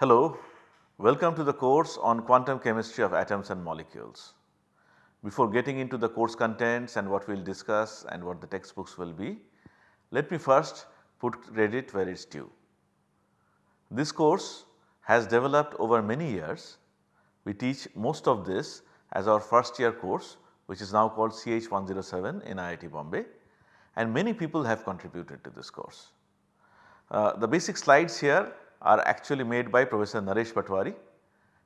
Hello, welcome to the course on quantum chemistry of atoms and molecules. Before getting into the course contents and what we will discuss and what the textbooks will be, let me first put credit where it is due. This course has developed over many years. We teach most of this as our first year course which is now called CH107 in IIT Bombay and many people have contributed to this course. Uh, the basic slides here are actually made by Professor Naresh Patwari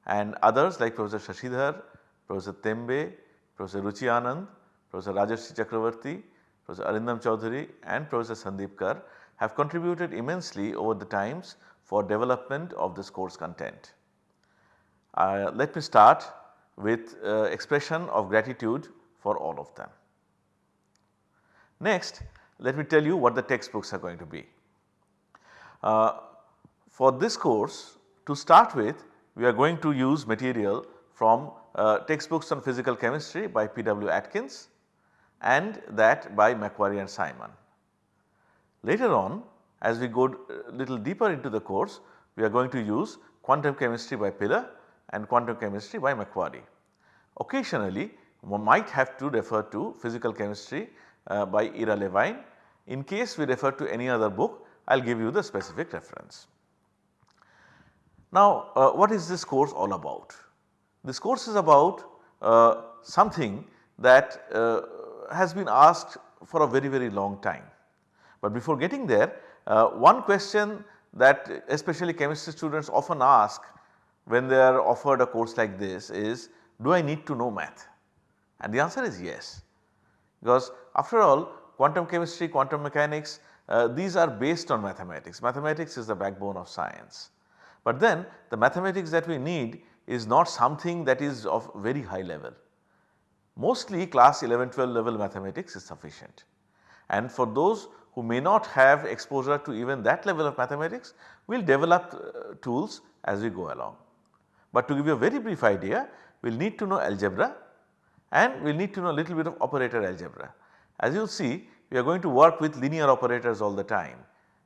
and others like Professor Shashidhar, Professor Tembe, Professor Ruchi Anand, Professor Rajarshi Chakrabarti, Professor Arindam Chowdhury and Professor Sandeep Kar have contributed immensely over the times for development of this course content. Uh, let me start with uh, expression of gratitude for all of them. Next let me tell you what the textbooks are going to be. Uh, for this course to start with we are going to use material from uh, textbooks on physical chemistry by P.W. Atkins and that by McQuarrie and Simon. Later on as we go uh, little deeper into the course we are going to use quantum chemistry by Pilar and quantum chemistry by McQuarrie. Occasionally one might have to refer to physical chemistry uh, by Ira Levine. In case we refer to any other book I will give you the specific reference. Now uh, what is this course all about? This course is about uh, something that uh, has been asked for a very very long time. But before getting there uh, one question that especially chemistry students often ask when they are offered a course like this is do I need to know math? And the answer is yes because after all quantum chemistry, quantum mechanics uh, these are based on mathematics. Mathematics is the backbone of science. But then the mathematics that we need is not something that is of very high level. Mostly class 11, 12 level mathematics is sufficient. And for those who may not have exposure to even that level of mathematics, we will develop uh, tools as we go along. But to give you a very brief idea, we will need to know algebra and we will need to know a little bit of operator algebra. As you will see, we are going to work with linear operators all the time.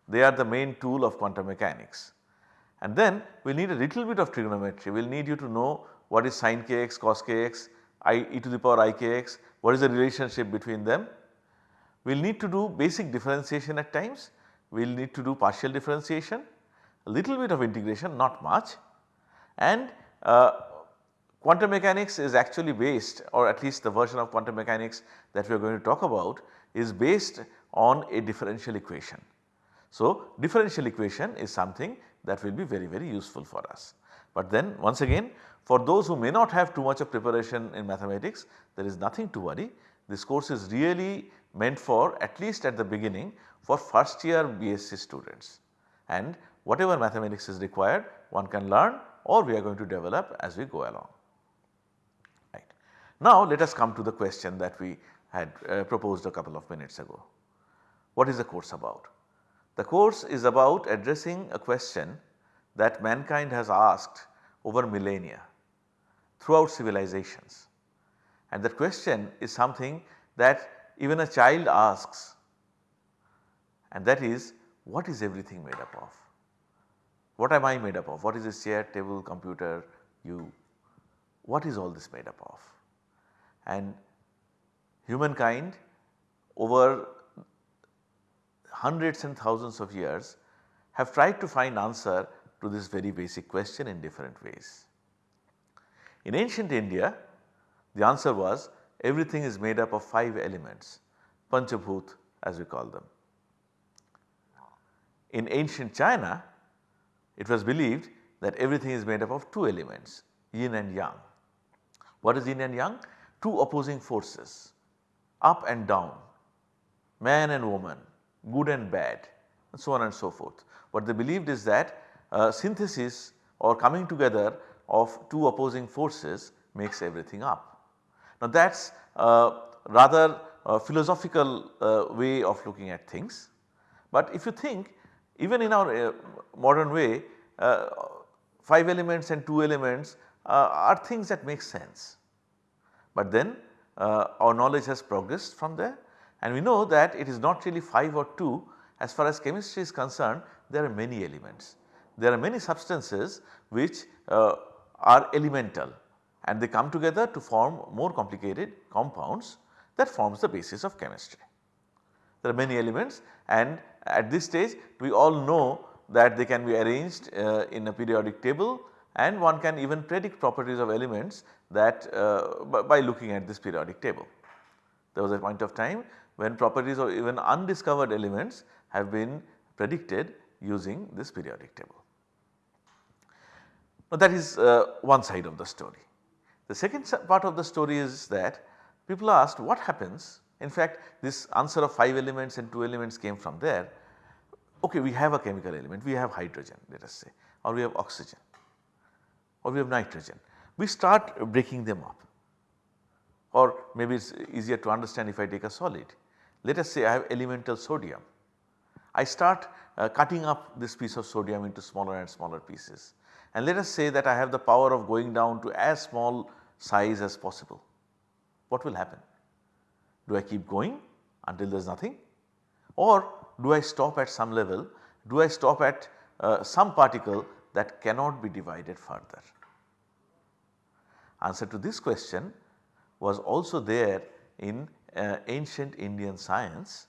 They are the main tool of quantum mechanics. And then we will need a little bit of trigonometry, we will need you to know what is sin kx, cos kx, i e to the power i kx, what is the relationship between them. We will need to do basic differentiation at times, we will need to do partial differentiation, a little bit of integration not much and uh, quantum mechanics is actually based or at least the version of quantum mechanics that we are going to talk about is based on a differential equation. So, differential equation is something that will be very very useful for us. But then once again for those who may not have too much of preparation in mathematics there is nothing to worry. This course is really meant for at least at the beginning for first year BSc students and whatever mathematics is required one can learn or we are going to develop as we go along. Right. Now let us come to the question that we had uh, proposed a couple of minutes ago. What is the course about? The course is about addressing a question that mankind has asked over millennia throughout civilizations and that question is something that even a child asks and that is what is everything made up of? What am I made up of? What is this chair, table, computer, you? What is all this made up of? And humankind over hundreds and thousands of years have tried to find answer to this very basic question in different ways. In ancient India the answer was everything is made up of 5 elements Panchabhut as we call them. In ancient China it was believed that everything is made up of 2 elements yin and yang. What is yin and yang? Two opposing forces up and down, man and woman, good and bad and so on and so forth. What they believed is that uh, synthesis or coming together of two opposing forces makes everything up. Now that is uh, rather a philosophical uh, way of looking at things. But if you think even in our uh, modern way uh, 5 elements and 2 elements uh, are things that make sense. But then our knowledge has progressed from there and we know that it is not really 5 or 2 as far as chemistry is concerned there are many elements. there are many substances which uh, are elemental and they come together to form more complicated compounds that forms the basis of chemistry. There are many elements and at this stage we all know that they can be arranged uh, in a periodic table and one can even predict properties of elements that uh, by looking at this periodic table. There was a point of time when properties of even undiscovered elements have been predicted using this periodic table. Now that is uh, one side of the story. The second part of the story is that people asked what happens in fact this answer of 5 elements and 2 elements came from there. Okay we have a chemical element we have hydrogen let us say or we have oxygen or we have nitrogen. We start breaking them up or maybe it is easier to understand if I take a solid. Let us say I have elemental sodium. I start uh, cutting up this piece of sodium into smaller and smaller pieces and let us say that I have the power of going down to as small size as possible. What will happen? Do I keep going until there is nothing or do I stop at some level, do I stop at uh, some particle that cannot be divided further? Answer to this question was also there in uh, ancient Indian science.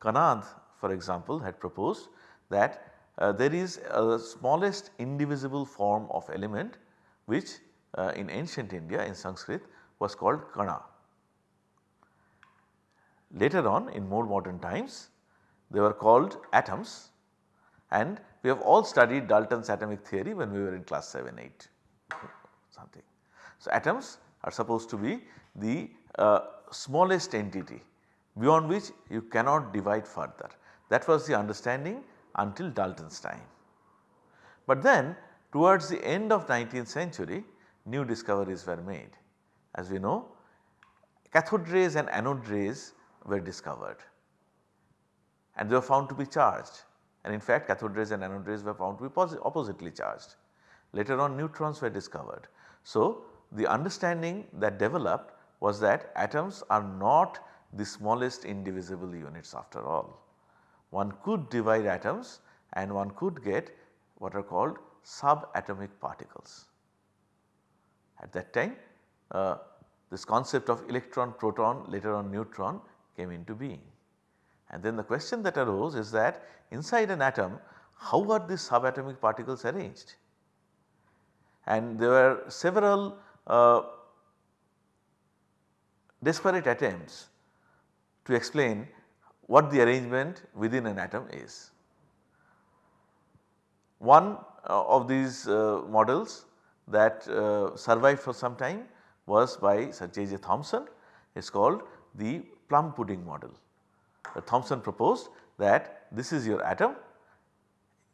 Kanad for example had proposed that uh, there is a smallest indivisible form of element which uh, in ancient India in Sanskrit was called Kana. Later on in more modern times they were called atoms and we have all studied Dalton's atomic theory when we were in class 7, 8 something. So, atoms are supposed to be the uh, smallest entity beyond which you cannot divide further. That was the understanding until Dalton's time. But then towards the end of 19th century new discoveries were made. As we know cathode rays and anode rays were discovered and they were found to be charged and in fact cathode rays and anode rays were found to be oppositely charged. Later on neutrons were discovered. So, the understanding that developed was that atoms are not the smallest indivisible units after all. One could divide atoms and one could get what are called subatomic particles. At that time uh, this concept of electron, proton later on neutron came into being. And then the question that arose is that inside an atom how are these subatomic particles arranged? And there were several uh, disparate attempts to explain what the arrangement within an atom is. One uh, of these uh, models that uh, survived for some time was by Sir J. J. Thomson it is called the plum pudding model. Uh, Thomson proposed that this is your atom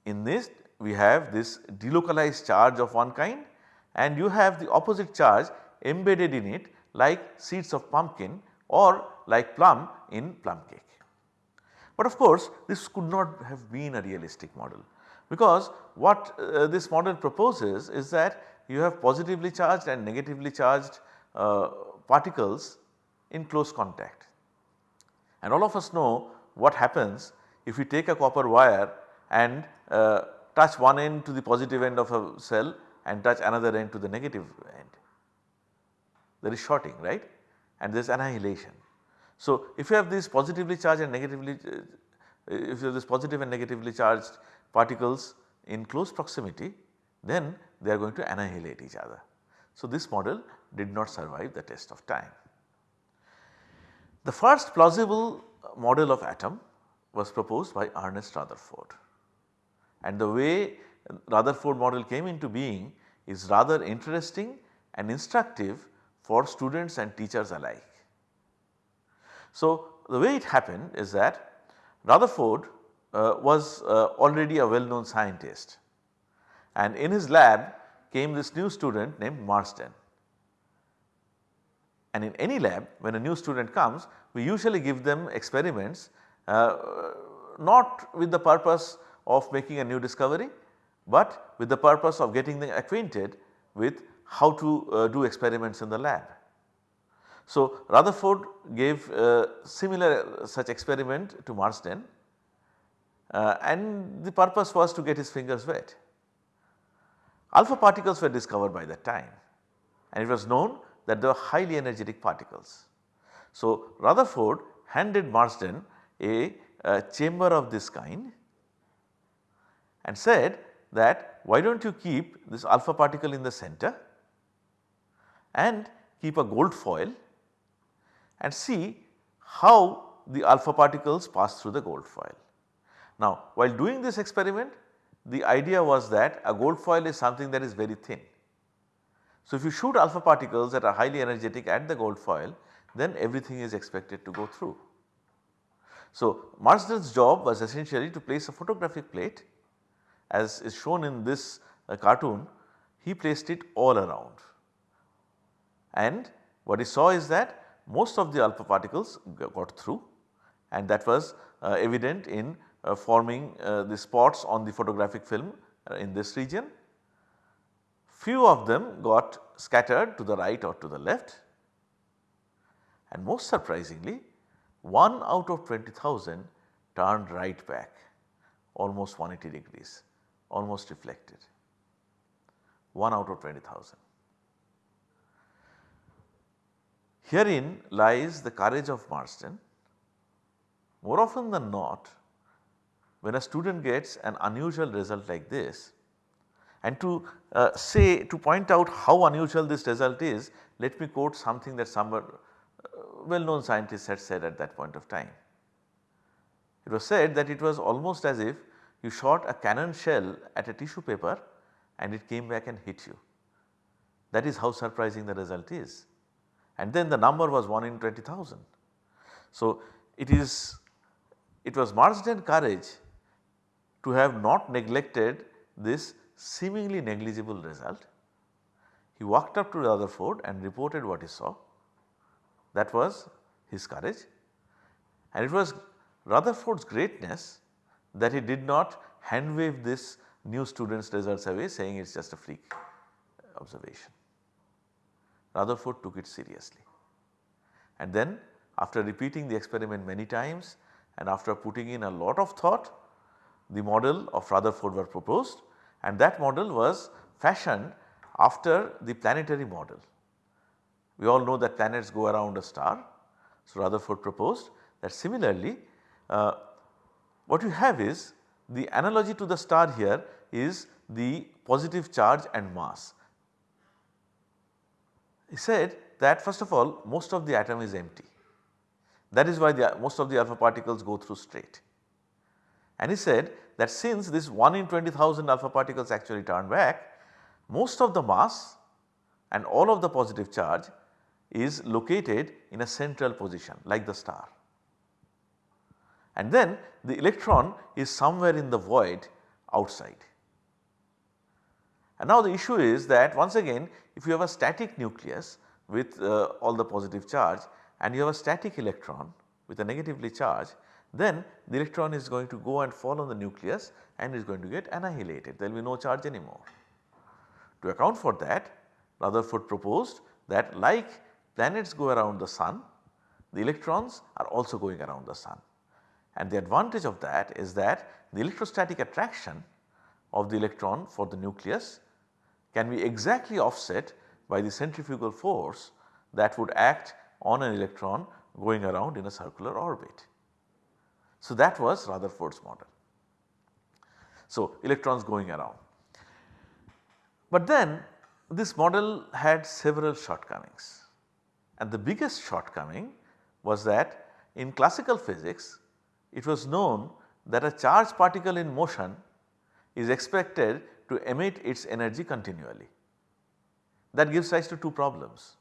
in this we have this delocalized charge of one kind and you have the opposite charge embedded in it like seeds of pumpkin or like plum in plum cake. But of course this could not have been a realistic model because what uh, this model proposes is that you have positively charged and negatively charged uh, particles in close contact. And all of us know what happens if you take a copper wire and uh, touch one end to the positive end of a cell and touch another end to the negative. There is shorting right and there is annihilation. So, if you have these positively charged and negatively uh, if you have this positive and negatively charged particles in close proximity then they are going to annihilate each other. So, this model did not survive the test of time. The first plausible model of atom was proposed by Ernest Rutherford and the way Rutherford model came into being is rather interesting and instructive for students and teachers alike. So, the way it happened is that Rutherford uh, was uh, already a well known scientist and in his lab came this new student named Marsden. And in any lab when a new student comes we usually give them experiments uh, not with the purpose of making a new discovery, but with the purpose of getting them acquainted with how to uh, do experiments in the lab. So, Rutherford gave uh, similar such experiment to Marsden uh, and the purpose was to get his fingers wet. Alpha particles were discovered by that time and it was known that they were highly energetic particles. So, Rutherford handed Marsden a, a chamber of this kind and said that why do not you keep this alpha particle in the center and keep a gold foil and see how the alpha particles pass through the gold foil. Now while doing this experiment the idea was that a gold foil is something that is very thin. So if you shoot alpha particles that are highly energetic at the gold foil then everything is expected to go through. So Marsden's job was essentially to place a photographic plate as is shown in this uh, cartoon he placed it all around and what he saw is that most of the alpha particles got through and that was uh, evident in uh, forming uh, the spots on the photographic film uh, in this region. Few of them got scattered to the right or to the left and most surprisingly 1 out of 20,000 turned right back almost 180 degrees almost reflected 1 out of 20,000. Herein lies the courage of Marsden. More often than not when a student gets an unusual result like this and to uh, say to point out how unusual this result is let me quote something that some uh, well known scientists had said at that point of time. It was said that it was almost as if you shot a cannon shell at a tissue paper and it came back and hit you. That is how surprising the result is and then the number was 1 in 20,000. So it is it was Marsden courage to have not neglected this seemingly negligible result. He walked up to Rutherford and reported what he saw that was his courage and it was Rutherford's greatness that he did not hand wave this new student's results away saying it is just a freak observation. Rutherford took it seriously. And then after repeating the experiment many times and after putting in a lot of thought the model of Rutherford were proposed and that model was fashioned after the planetary model. We all know that planets go around a star. So, Rutherford proposed that similarly uh, what you have is the analogy to the star here is the positive charge and mass. He said that first of all most of the atom is empty that is why the most of the alpha particles go through straight. And he said that since this 1 in 20,000 alpha particles actually turn back most of the mass and all of the positive charge is located in a central position like the star. And then the electron is somewhere in the void outside. And now the issue is that once again if you have a static nucleus with uh, all the positive charge and you have a static electron with a negatively charged then the electron is going to go and fall on the nucleus and is going to get annihilated there will be no charge anymore. To account for that Rutherford proposed that like planets go around the sun the electrons are also going around the sun and the advantage of that is that the electrostatic attraction of the electron for the nucleus can be exactly offset by the centrifugal force that would act on an electron going around in a circular orbit. So, that was Rutherford's model. So, electrons going around. But then this model had several shortcomings and the biggest shortcoming was that in classical physics it was known that a charged particle in motion is expected to emit its energy continually. That gives rise to two problems.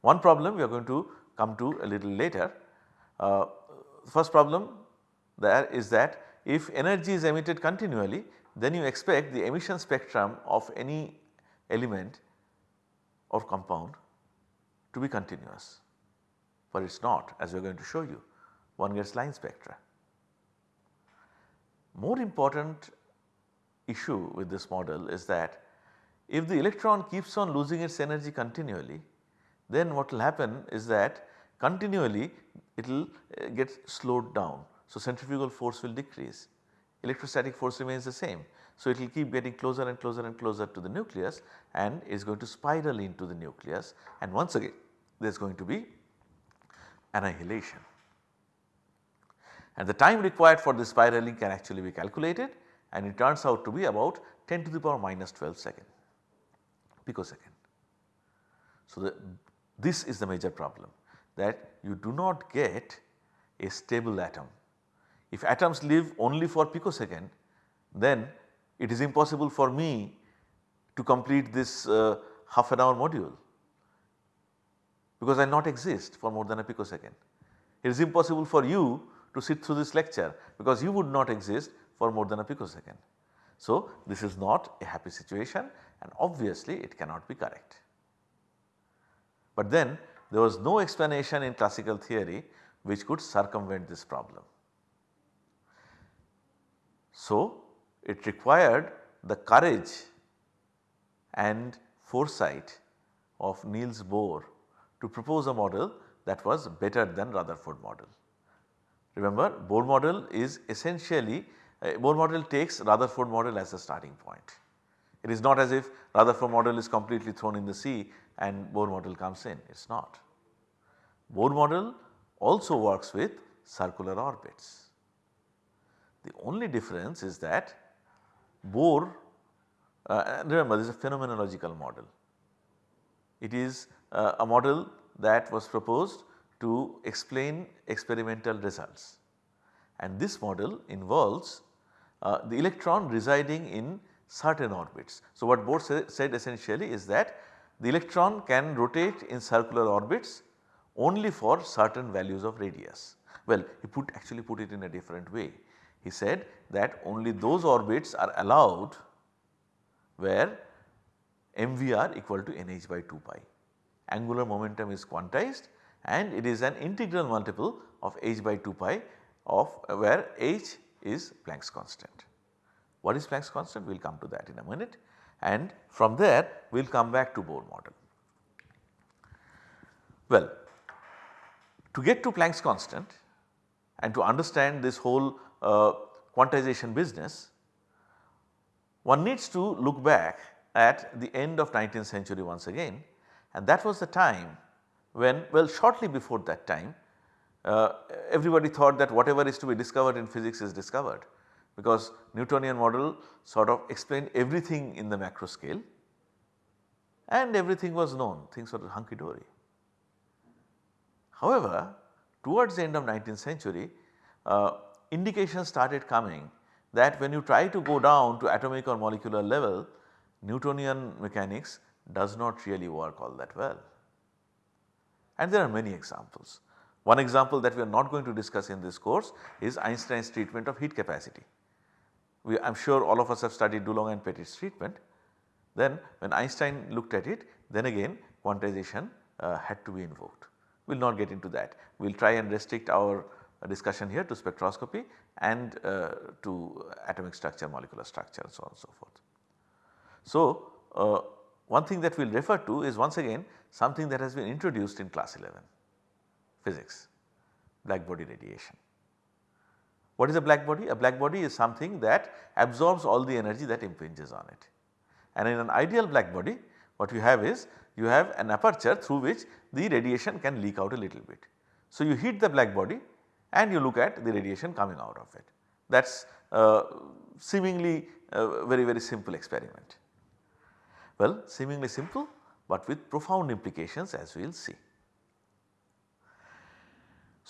One problem we are going to come to a little later. Uh, first problem there is that if energy is emitted continually then you expect the emission spectrum of any element or compound to be continuous, but it is not as we are going to show you one gets line spectra. More important issue with this model is that if the electron keeps on losing its energy continually then what will happen is that continually it will uh, get slowed down. So, centrifugal force will decrease electrostatic force remains the same. So, it will keep getting closer and closer and closer to the nucleus and is going to spiral into the nucleus and once again there is going to be annihilation. And the time required for this spiraling can actually be calculated and it turns out to be about 10 to the power minus 12 second picosecond. So, the, this is the major problem that you do not get a stable atom. If atoms live only for picosecond then it is impossible for me to complete this uh, half an hour module because I not exist for more than a picosecond. It is impossible for you to sit through this lecture because you would not exist for more than a picosecond. So, this is not a happy situation and obviously it cannot be correct. But then there was no explanation in classical theory which could circumvent this problem. So, it required the courage and foresight of Niels Bohr to propose a model that was better than Rutherford model. Remember Bohr model is essentially uh, Bohr model takes Rutherford model as a starting point. It is not as if Rutherford model is completely thrown in the sea and Bohr model comes in, it is not. Bohr model also works with circular orbits. The only difference is that Bohr uh, remember this is a phenomenological model. It is uh, a model that was proposed to explain experimental results and this model involves uh, the electron residing in certain orbits. So, what Bohr sa said essentially is that the electron can rotate in circular orbits only for certain values of radius. Well, he put actually put it in a different way. He said that only those orbits are allowed where mvr equal to nh by 2 pi. Angular momentum is quantized and it is an integral multiple of h by 2 pi of where h is Planck's constant. What is Planck's constant? We will come to that in a minute and from there we will come back to Bohr model. Well, to get to Planck's constant and to understand this whole uh, quantization business, one needs to look back at the end of 19th century once again and that was the time when well shortly before that time uh, everybody thought that whatever is to be discovered in physics is discovered because Newtonian model sort of explained everything in the macro scale and everything was known things were hunky dory. However, towards the end of 19th century uh, indications started coming that when you try to go down to atomic or molecular level Newtonian mechanics does not really work all that well. And there are many examples. One example that we are not going to discuss in this course is Einstein's treatment of heat capacity. We, I am sure all of us have studied Dulong and Petit's treatment. Then when Einstein looked at it then again quantization uh, had to be invoked. We will not get into that. We will try and restrict our uh, discussion here to spectroscopy and uh, to atomic structure, molecular structure and so on and so forth. So, uh, one thing that we will refer to is once again something that has been introduced in class 11 physics black body radiation. What is a black body? A black body is something that absorbs all the energy that impinges on it. And in an ideal black body what you have is you have an aperture through which the radiation can leak out a little bit. So, you heat the black body and you look at the radiation coming out of it. That is uh, seemingly a very very simple experiment. Well seemingly simple but with profound implications as we will see.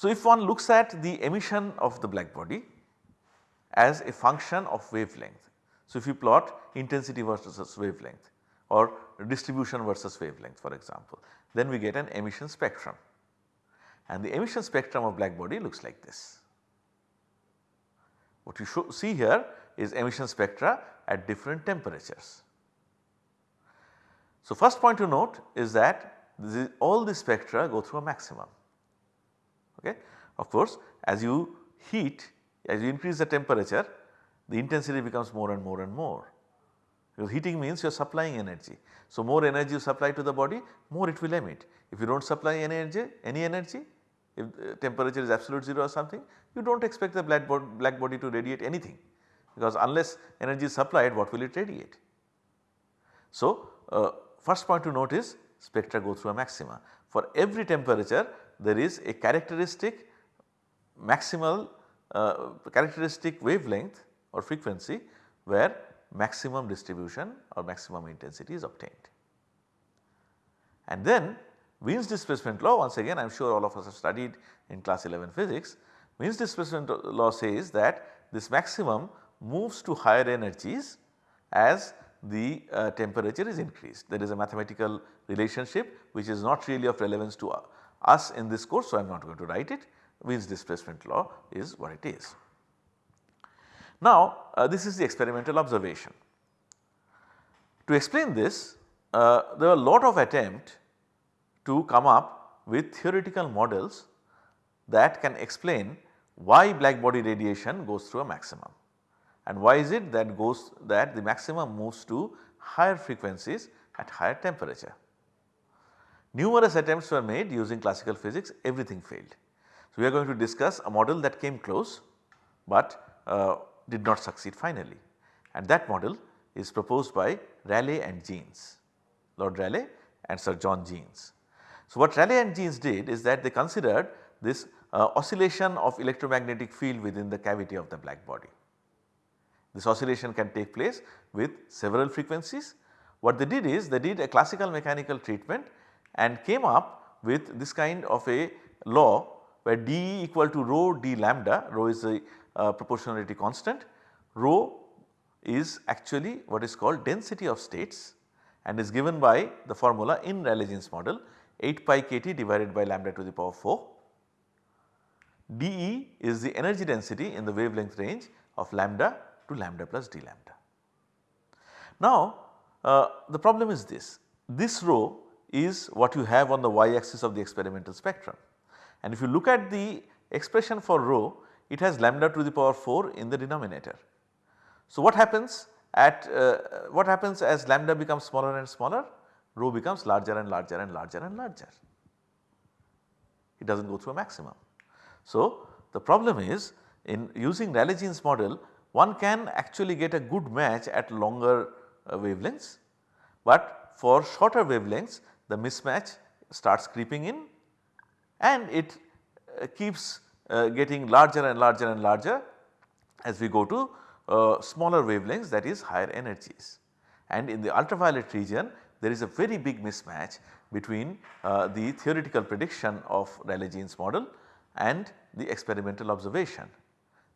So, if one looks at the emission of the black body as a function of wavelength. So, if you plot intensity versus wavelength or distribution versus wavelength for example, then we get an emission spectrum and the emission spectrum of black body looks like this. What you see here is emission spectra at different temperatures. So, first point to note is that all the spectra go through a maximum. Okay. Of course, as you heat as you increase the temperature the intensity becomes more and more and more because heating means you are supplying energy. So, more energy you supply to the body more it will emit. If you do not supply any energy, any energy if temperature is absolute 0 or something you do not expect the black, black body to radiate anything because unless energy is supplied what will it radiate. So, uh, first point to note is spectra go through a maxima. For every temperature there is a characteristic maximal uh, characteristic wavelength or frequency where maximum distribution or maximum intensity is obtained. And then Wien's displacement law once again I am sure all of us have studied in class 11 physics. Wien's displacement law says that this maximum moves to higher energies as the uh, temperature is increased. There is a mathematical relationship which is not really of relevance to uh, us in this course. So, I am not going to write it Wien's displacement law is what it is. Now uh, this is the experimental observation. To explain this uh, there are a lot of attempt to come up with theoretical models that can explain why black body radiation goes through a maximum and why is it that goes that the maximum moves to higher frequencies at higher temperature. Numerous attempts were made using classical physics everything failed. So, we are going to discuss a model that came close, but uh, did not succeed finally and that model is proposed by Rayleigh and Jeans, Lord Rayleigh and Sir John Jeans. So, what Rayleigh and Jeans did is that they considered this uh, oscillation of electromagnetic field within the cavity of the black body. This oscillation can take place with several frequencies. What they did is they did a classical mechanical treatment and came up with this kind of a law where dE equal to rho d lambda, rho is a uh, proportionality constant, rho is actually what is called density of states and is given by the formula in Rayleigh-Jeans model 8 pi kT divided by lambda to the power 4. dE is the energy density in the wavelength range of lambda to lambda plus d lambda. Now uh, the problem is this, this rho is what you have on the y axis of the experimental spectrum and if you look at the expression for rho it has lambda to the power 4 in the denominator. So what happens at uh, what happens as lambda becomes smaller and smaller rho becomes larger and larger and larger and larger. It does not go through a maximum. So the problem is in using Rayleigh-Jeans model one can actually get a good match at longer uh, wavelengths, but for shorter wavelengths the mismatch starts creeping in and it uh, keeps uh, getting larger and larger and larger as we go to uh, smaller wavelengths that is higher energies. And in the ultraviolet region there is a very big mismatch between uh, the theoretical prediction of Rayleigh-Jeans model and the experimental observation.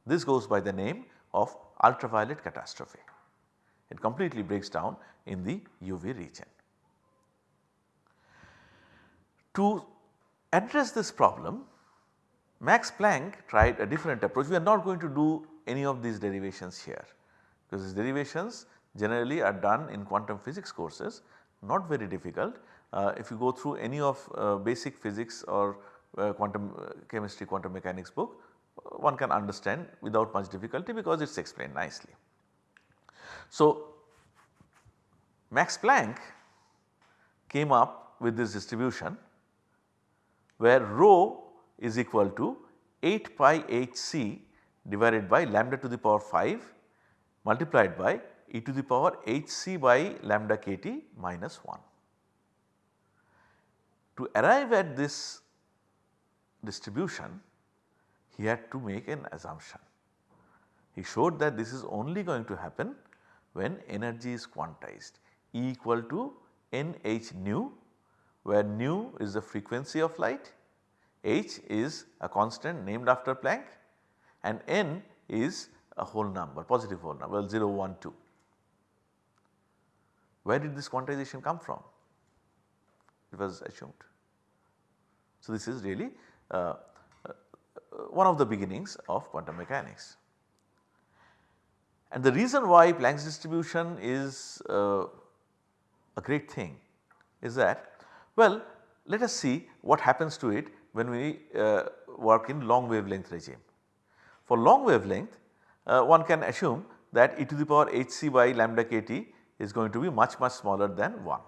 This goes by the name of ultraviolet catastrophe. It completely breaks down in the UV region. To address this problem Max Planck tried a different approach. We are not going to do any of these derivations here because these derivations generally are done in quantum physics courses not very difficult. Uh, if you go through any of uh, basic physics or uh, quantum uh, chemistry quantum mechanics book uh, one can understand without much difficulty because it is explained nicely. So, Max Planck came up with this distribution where rho is equal to 8 pi h c divided by lambda to the power 5 multiplied by e to the power h c by lambda k t minus 1. To arrive at this distribution he had to make an assumption. He showed that this is only going to happen when energy is quantized E equal to n h nu where nu is the frequency of light h is a constant named after Planck and n is a whole number positive whole number well 0 1 2. Where did this quantization come from? It was assumed. So, this is really uh, uh, one of the beginnings of quantum mechanics. And the reason why Planck's distribution is uh, a great thing is that well let us see what happens to it when we uh, work in long wavelength regime. For long wavelength uh, one can assume that e to the power h c by lambda k t is going to be much much smaller than 1.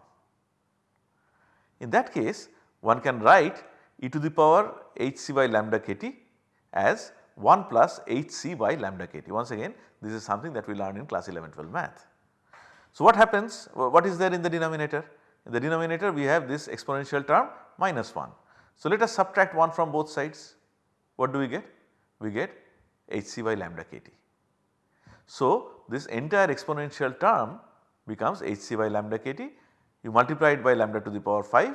In that case one can write e to the power h c by lambda k t as 1 plus h c by lambda k t. Once again this is something that we learned in class 11 12 math. So what happens what is there in the denominator? In the denominator we have this exponential term minus 1. So let us subtract 1 from both sides. What do we get? We get hc by lambda kt. So this entire exponential term becomes hc by lambda kt. You multiply it by lambda to the power 5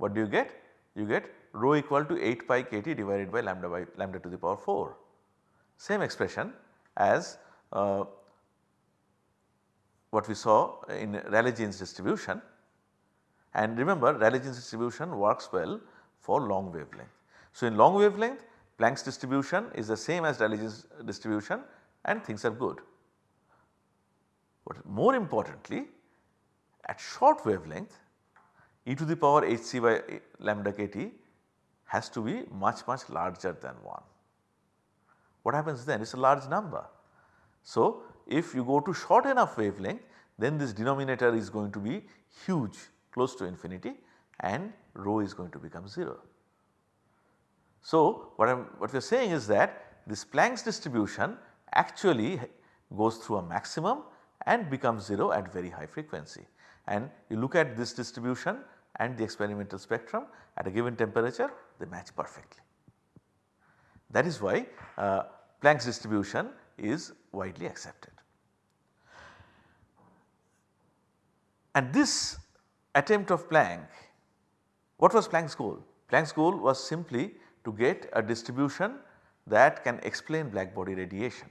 what do you get? You get rho equal to 8 pi kt divided by lambda by lambda to the power 4. Same expression as uh, what we saw in Rayleigh-Jeans distribution and remember Rayleigh-Jeans distribution works well for long wavelength. So, in long wavelength Planck's distribution is the same as Rayleigh-Jeans distribution and things are good. But more importantly at short wavelength e to the power hc by lambda kt has to be much much larger than 1. What happens then? It is a large number. So, if you go to short enough wavelength then this denominator is going to be huge close to infinity and rho is going to become 0. So, what I am what we are saying is that this Planck's distribution actually goes through a maximum and becomes 0 at very high frequency and you look at this distribution and the experimental spectrum at a given temperature they match perfectly. That is why uh, Planck's distribution is widely accepted. And this attempt of Planck, what was Planck's goal? Planck's goal was simply to get a distribution that can explain black body radiation.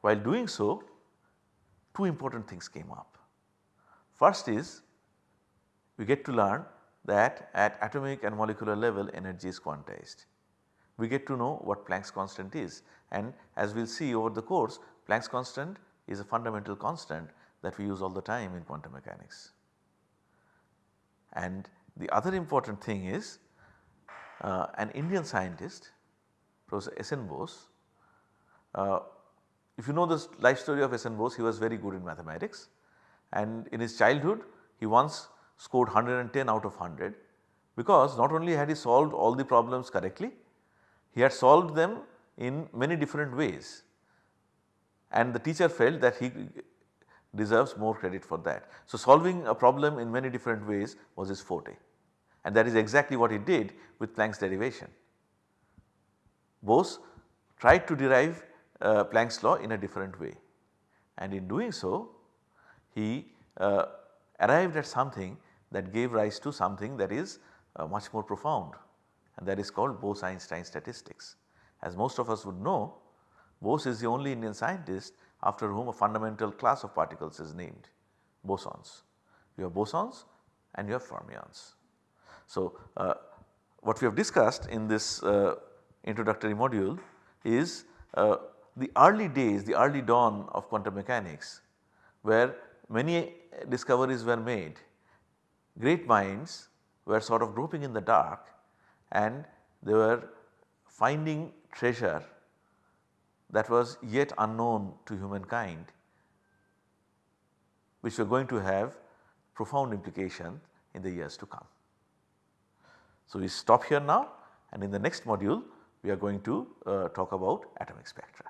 While doing so, two important things came up. First is we get to learn that at atomic and molecular level energy is quantized. We get to know what Planck's constant is and as we will see over the course Planck's constant is a fundamental constant that we use all the time in quantum mechanics. And the other important thing is uh, an Indian scientist Professor S. N. Bose. Uh, if you know the life story of S. N. Bose he was very good in mathematics and in his childhood he once scored 110 out of 100 because not only had he solved all the problems correctly, he had solved them in many different ways and the teacher felt that he deserves more credit for that. So, solving a problem in many different ways was his forte and that is exactly what he did with Planck's derivation. Bose tried to derive uh, Planck's law in a different way and in doing so he uh, arrived at something that gave rise to something that is uh, much more profound and that is called Bose-Einstein statistics. As most of us would know Bose is the only Indian scientist after whom a fundamental class of particles is named bosons. You have bosons and you have fermions. So, uh, what we have discussed in this uh, introductory module is uh, the early days, the early dawn of quantum mechanics where many discoveries were made. Great minds were sort of groping in the dark and they were finding treasure that was yet unknown to humankind which were going to have profound implication in the years to come. So, we stop here now and in the next module we are going to uh, talk about atomic spectra.